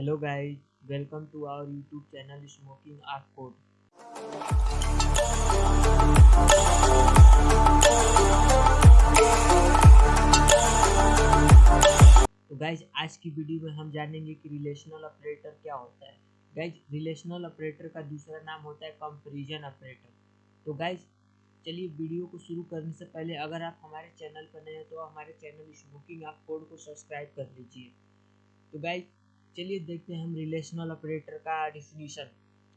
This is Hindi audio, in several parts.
Hello guys, welcome to our YouTube channel Smoking Art Code. तो गाइज़ आज की वीडियो में हम जानेंगे कि रिलेशनल ऑपरेटर क्या होता है। गाइज़ रिलेशनल ऑपरेटर का दूसरा नाम होता है कंपैरिजन ऑपरेटर तो गाइज़ चलिए वीडियो को शुरू करने से पहले अगर आप हमारे चैनल पर नए हैं तो हमारे चैनल स्मोकिंग आप कोड को सब्सक्राइब कर लीजिए। तो गाइज़ चलिए देखते हैं हम रिलेशनल ऑपरेटर का definition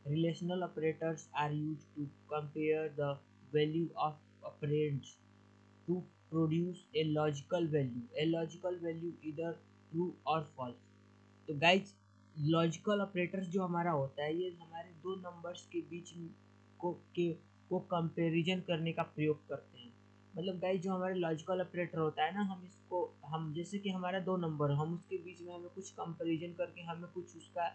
relational operators are use to compare the value of operands to produce a logical value a logical value इधर ट्रू और फॉल्स तो गाइज़ लॉजिकल ऑपरेटर्स जो हमारा होता है, ये हमारे दो नंबर्स के बीच को, के, को कंपैरिजन करने का प्रयोग करते हैं। मतलब गाइज़ जो हमारे लॉजिकल ऑपरेटर होता है ना, हम इसको, हम जैसे कि हमारा दो नंबर हम उसके बीच में हमें कुछ कंपैरिजन करके हमें कुछ उसका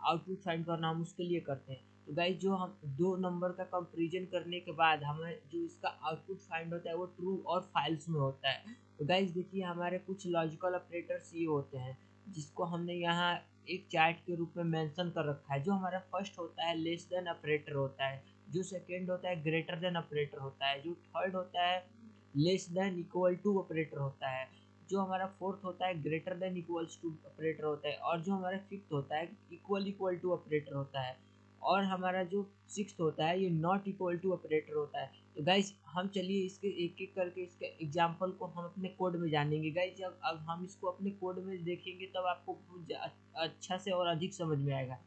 आउटपुट फाइंड करना, हम उसके लिए करते हैं। तो गाइज़ जो हम दो नंबर का कंपेरिजन करने के बाद हमें जो इसका आउटपुट फाइंड होता है, वो ट्रू और फाइल्स में होता है। तो गाइज़ देखिए, हमारे कुछ लॉजिकल ऑपरेटर्स ये होते हैं, जिसको हमने यहाँ एक चार्ट के रूप में मेंशन कर रखा है, जो हमारा फ़र्स्ट होता है लेस देन ऑपरेटर होता है। जो सेकेंड होता है ग्रेटर देन ऑपरेटर होता है. जो थर्ड होता है less than equal to operator होता है. जो हमारा फोर्थ होता है greater than equals to operator होता है. और जो हमारा फिफ्थ होता है इक्वल इक्वल टू ऑपरेटर होता है. और हमारा जो सिक्स होता है, ये नॉट इक्वल टू ऑपरेटर होता है. तो गाइज़ हम चलिए इसके एक एक करके इसके एग्ज़ाम्पल को हम अपने कोड में जानेंगे. गाइज़ जब अब हम इसको अपने कोड में देखेंगे, तब आपको अच्छा से और अधिक समझ में आएगा.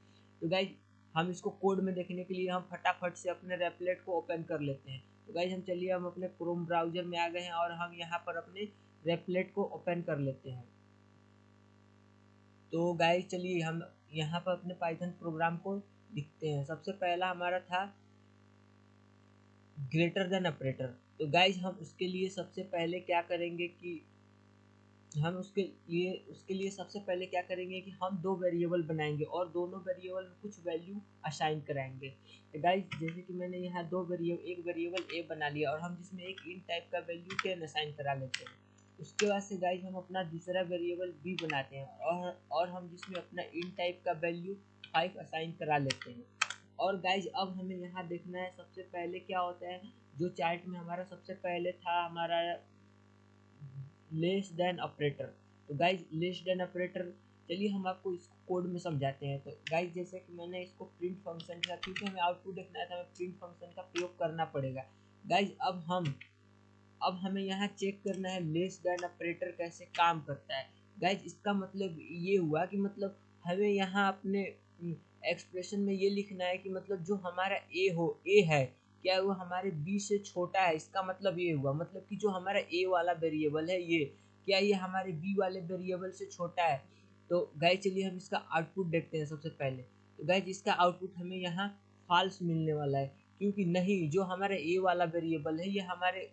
तो गाइज़ हम इसको कोड में देखने के लिए हम फटाफट से अपने रेपलेट को ओपन कर लेते हैं। तो गाइज़ हम चलिए, हम अपने क्रोम ब्राउज़र में आ गए हैं और हम यहाँ पर अपने रेपलेट को ओपन कर लेते हैं। तो गाइज़ चलिए, हम यहाँ पर अपने पाइथन प्रोग्राम को लिखते हैं। सबसे पहला हमारा था ग्रेटर देन ऑपरेटर तो गाइज़ हम उसके लिए सबसे पहले क्या करेंगे कि हम उसके लिए उसके लिए सबसे पहले क्या करेंगे कि हम दो वेरिएबल बनाएँगे और दोनों वेरिएबल में कुछ वैल्यू असाइन कराएँगे। गाइज़ जैसे कि मैंने यहाँ दो वेरिएबल एक वेरिएबल ए बना लिया और हम जिसमें एक इन टाइप का वैल्यू टेन असाइन करा लेते हैं। उसके बाद से गाइज़ हम अपना दूसरा वेरिएबल बी बनाते हैं और और हम जिसमें अपना इन टाइप का वैल्यू फाइव असाइन करा लेते हैं। और गाइज़ अब हमें यहाँ देखना है सबसे पहले क्या होता है, जो चार्ट में हमारा सबसे पहले था, हमारा लेस देन ऑपरेटर तो गाइज़ लेस देन ऑपरेटर चलिए हम आपको इसको कोड में समझाते हैं। तो गाइज़ जैसे कि मैंने इसको प्रिंट फ़ंक्शन का क्योंकि हमें आउटपुट देखना है तो हमें प्रिंट फ़ंक्शन का प्रयोग करना पड़ेगा। गाइज़ अब हम, अब हमें यहाँ चेक करना है लेस देन ऑपरेटर कैसे काम करता है। गाइज़ इसका मतलब ये हुआ कि मतलब हमें यहाँ अपने एक्सप्रेशन में ये लिखना है कि मतलब जो हमारा ए हो ए है क्या वो हमारे बी से छोटा है? इसका मतलब ये हुआ मतलब कि जो हमारा ए वाला वेरिएबल है ये, क्या ये हमारे बी वाले वेरिएबल से छोटा है? तो गाय चलिए हम इसका आउटपुट देखते हैं सबसे पहले। तो गाय इसका आउटपुट हमें यहाँ फॉल्स मिलने वाला है, क्योंकि नहीं, जो हमारा ए वाला वेरिएबल है, ये हमारे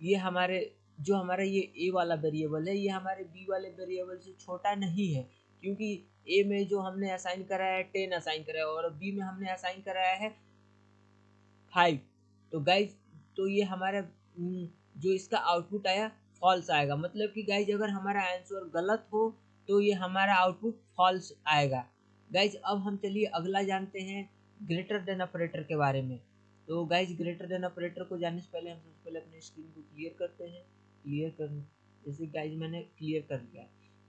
ये हमारे, जो हमारा ये ए वाला वेरिएबल है, ये हमारे बी वाले वेरिएबल से छोटा नहीं है, क्योंकि ए में जो हमने असाइन कराया है टेन असाइन कराया और बी में हमने असाइन कराया है फाइव तो गाइज़ तो ये हमारा जो इसका आउटपुट आया फॉल्स आएगा। मतलब कि गाइज़ अगर हमारा आंसर गलत हो तो ये हमारा आउटपुट फॉल्स आएगा। गाइज़ अब हम चलिए अगला जानते हैं ग्रेटर देन ऑपरेटर के बारे में। तो गाइज़ ग्रेटर देन ऑपरेटर को जानने से पहले हम सबसे पहले अपने स्क्रीन को क्लियर करते हैं। क्लियर कर, जैसे गाइज़ मैंने क्लियर कर लिया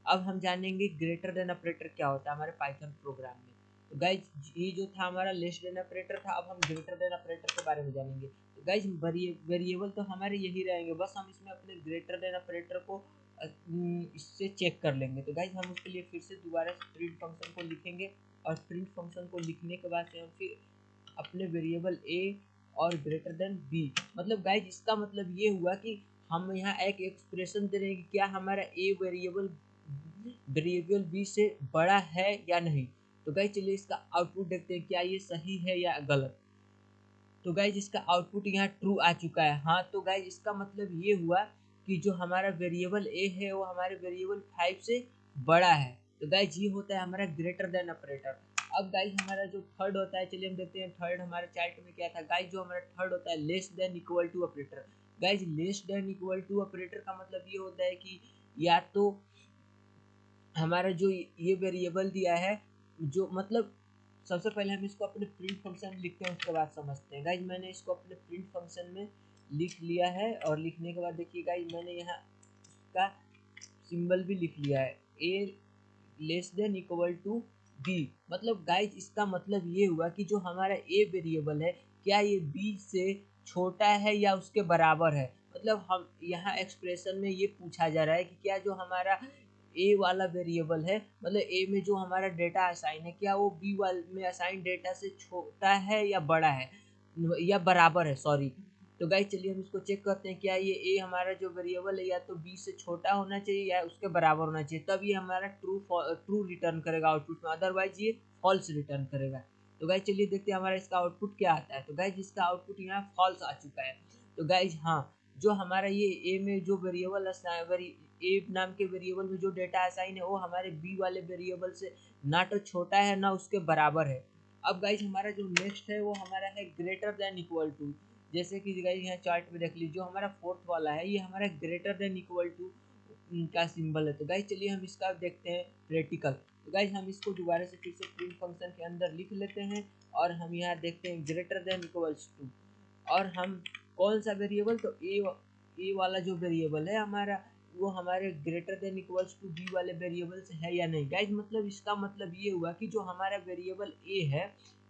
अब हम जानेंगे ग्रेटर देन ऑपरेटर क्या होता है, हमारे पाइथन प्रोग्राम में। तो गाइज़ ये जो था हमारा लेस देन ऑपरेटर था, अब हम ग्रेटर देन ऑपरेटर के बारे में जानेंगे। तो गाइज़ वेरिएबल तो हमारे यही रहेंगे, बस हम इसमें अपने ग्रेटर देन ऑपरेटर को इससे चेक कर लेंगे। तो गाइज़ हम उसके लिए फिर से दोबारा प्रिंट फ़ंक्शन को लिखेंगे और प्रिंट फ़ंक्शन को लिखने के बाद से हम फिर अपने वेरिएबल ए और ग्रेटर देन बी मतलब गाइज़ इसका मतलब ये हुआ कि हम यहाँ एक एक्सप्रेशन दे रहे हैं कि क्या हमारा ए वेरिएबल वेरिएबल बी से बड़ा है या नहीं। तो गाइज़ चलिए इसका आउटपुट देखते हैं, क्या ये सही है या गलत। तो गाइज़ इसका आउटपुट यहाँ ट्रू आ चुका है। हाँ तो गाइज़ इसका मतलब ये हुआ कि जो हमारा वेरिएबल ए है, वो हमारे वेरिएबल फाइव से बड़ा है। तो गाइज़ ये होता है हमारा ग्रेटर देन ऑपरेटर अब गाइज़ हमारा जो थर्ड होता है, चलिए हम देखते हैं थर्ड हमारे चार्ट में क्या था। गाइज़ जो हमारा थर्ड होता है less than equal to operator guys less than equal to operator का मतलब ये होता है कि या तो हमारा जो ये वेरिएबल दिया है जो मतलब सबसे पहले हम इसको अपने प्रिंट फ़ंक्शन लिखते हैं उसके बाद समझते हैं। गाइज़ मैंने इसको अपने प्रिंट फ़ंक्शन में लिख लिया है और लिखने के बाद देखिए गाइज़ मैंने यहाँ इसका सिंबल भी लिख लिया है। A less than equal to B मतलब गाइज़ इसका मतलब ये हुआ कि जो हमारा ए वेरिएबल है, क्या ये बी से छोटा है या उसके बराबर है? मतलब हम यहाँ एक्सप्रेशन में ये पूछा जा रहा है कि क्या जो हमारा ए वाला वेरिएबल है मतलब ए में जो हमारा डेटा असाइन है, क्या वो बी वाल में असाइन डेटा से छोटा है या बड़ा है? या बराबर है सॉरी तो गाइज़ चलिए हम इसको चेक करते हैं, क्या ये ए हमारा जो वेरिएबल है, या तो बी से छोटा होना चाहिए या उसके बराबर होना चाहिए? तब ये हमारा ट्रू ट्रू रिटर्न करेगा आउटपुट में अदरवाइज़ ये फॉल्स रिटर्न करेगा. तो गाइज़ चलिए देखते हैं हमारा इसका आउटपुट क्या आता है. तो गाइज़ इसका आउटपुट यहाँ फॉल्स आ चुका है. तो गाइज़ हाँ जो हमारा ये ए में जो वेरिएबल ए नाम के वेरिएबल में जो डेटा असाइन है, वो हमारे बी वाले वेरिएबल से ना तो छोटा है, ना उसके बराबर है। अब गाइज़ हमारा जो नेक्स्ट है, वो हमारा है ग्रेटर देन इक्वल टू जैसे कि गाइज़ यहाँ चार्ट में देख लीजिए जो हमारा फोर्थ वाला है, ये हमारा ग्रेटर देन इक्वल टू का सिंबल है। तो गाइज़ चलिए हम इसका देखते हैं प्रैक्टिकल तो गाइज़ हम इसको दोबारा से फिर से प्रिंट फ़ंक्शन के अंदर लिख लेते हैं और हम यहाँ देखते हैं ग्रेटर देन इक्वल्स टू और हम कौन सा वेरिएबल तो ए ए वाला जो वेरिएबल है, हमारा वो हमारे greater than equals to B वाले वेरिएबल से है या नहीं? गाइज़ मतलब इसका मतलब ये हुआ कि जो हमारा वेरिएबल ए है,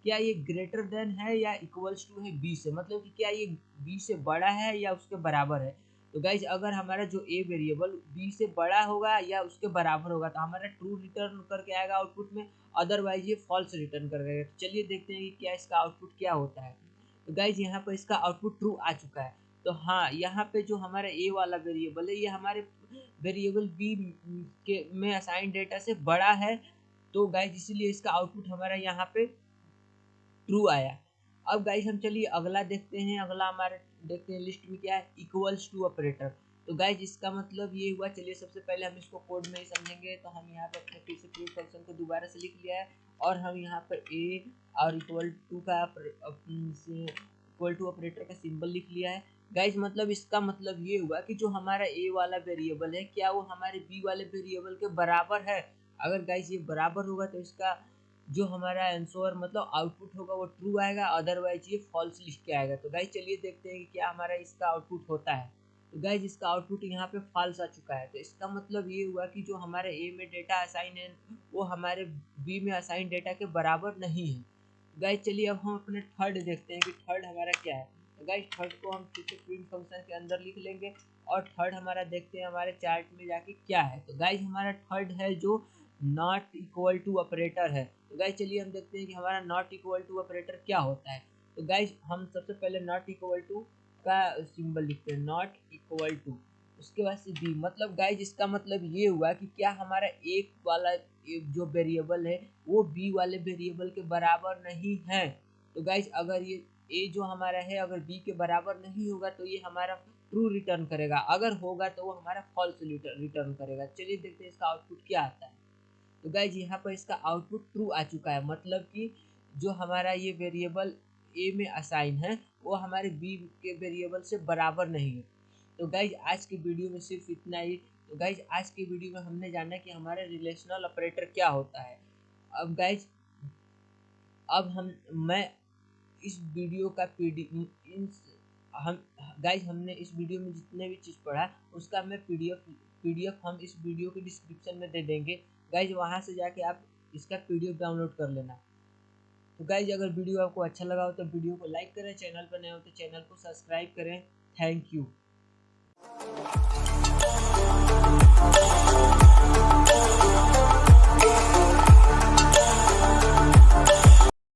क्या ये ग्रेटर देन है या इक्वल्स टू है बी से? मतलब कि क्या ये बी से बड़ा है या उसके बराबर है? तो गाइज़ अगर हमारा जो ए वेरिएबल बी से बड़ा होगा या उसके बराबर होगा तो हमारा ट्रू रिटर्न करके आएगा आउटपुट में अदरवाइज़ ये फॉल्स रिटर्न कर देगा। तो चलिए देखते हैं कि क्या इसका आउटपुट क्या होता है। तो गाइज़ यहाँ पर इसका आउटपुट ट्रू आ चुका है। तो हाँ यहाँ पे जो हमारा ए वाला वेरिएबल है, ये हमारे वेरिएबल बी के, में असाइन डेटा से बड़ा है। तो गाइज़ इसीलिए इसका आउटपुट हमारा यहाँ पे ट्रू आया। अब गाइस हम चलिए अगला देखते हैं। अगला हमारे, देखते हैं लिस्ट में क्या है? इक्वल्स टू ऑपरेटर तो गाइज़ इसका मतलब ये हुआ, चलिए सबसे पहले हम इसको कोड में ही समझेंगे। तो हम यहाँ पर अपने फिर से प्रूफ फ़ंक्शन को दोबारा से लिख लिया है। और हम यहाँ पर ए और इक्वल टू का इक्वल टू ऑपरेटर का सिंबल लिख लिया है। गाइज़ मतलब इसका मतलब ये हुआ कि जो हमारा ए वाला वेरिएबल है, क्या वो हमारे बी वाले वेरिएबल के बराबर है? अगर गाइज़ ये बराबर होगा तो इसका जो हमारा आंसर मतलब आउटपुट होगा वो ट्रू आएगा अदरवाइज़ ये फॉल्स लिख के आएगा। तो गाइज़ चलिए देखते हैं कि क्या हमारा इसका आउटपुट होता है। तो गाइज़ इसका आउटपुट यहाँ पे फॉल्स आ चुका है। तो इसका मतलब ये हुआ कि जो हमारे ए में डेटा असाइन है, वो हमारे बी में असाइन डेटा के बराबर नहीं है। गाइज़ चलिए अब हम अपने थर्ड देखते हैं कि थर्ड हमारा क्या है। तो गाइज़ थर्ड को हम फिर से प्रिंट फ़ंक्शन के अंदर लिख लेंगे और थर्ड हमारा देखते हैं हमारे चार्ट में जाके क्या है। तो गाइज़ हमारा थर्ड है जो नॉट इक्वल टू ऑपरेटर है। तो गाइज़ चलिए हम देखते हैं कि हमारा नॉट इक्वल टू ऑपरेटर क्या होता है। तो गाइज़ हम सबसे पहले नॉट इक्वल टू का सिंबल लिखते हैं नॉट इक्वल टू उसके बाद से बी मतलब गाइज़ इसका मतलब ये हुआ कि क्या हमारा एक वाला, एक जो वेरिएबल है, वो बी वाले वेरिएबल के बराबर नहीं है। तो गाइज़ अगर ये ए जो हमारा है, अगर बी के बराबर नहीं होगा तो ये हमारा ट्रू रिटर्न करेगा। अगर होगा तो वो हमारा फॉल्स रिटर्न करेगा। चलिए देखते हैं इसका आउटपुट क्या आता है। तो गाइज़ यहाँ पर इसका आउटपुट ट्रू आ चुका है। मतलब कि जो हमारा ये वेरिएबल ए में असाइन है, वो हमारे बी के वेरिएबल से बराबर नहीं है। तो गाइज़ आज की वीडियो में सिर्फ़ इतना ही। तो गाइज़ आज की वीडियो में हमने जाना कि हमारा रिलेशनल ऑपरेटर क्या होता है। अब गाइज़ अब हम, मैं इस वीडियो का पी हम गाइज़ हमने इस वीडियो में जितने भी चीज़ पढ़ा, उसका मैं पीडीएफ पीडीएफ हम इस वीडियो के डिस्क्रिप्शन में दे देंगे। गाइज़ वहाँ से जाके आप इसका पी डी एफ़ डाउनलोड कर लेना। तो गाइज़ अगर वीडियो आपको अच्छा लगा हो तो वीडियो को लाइक करें चैनल पर नए हो तो चैनल को सब्सक्राइब करें। Thank you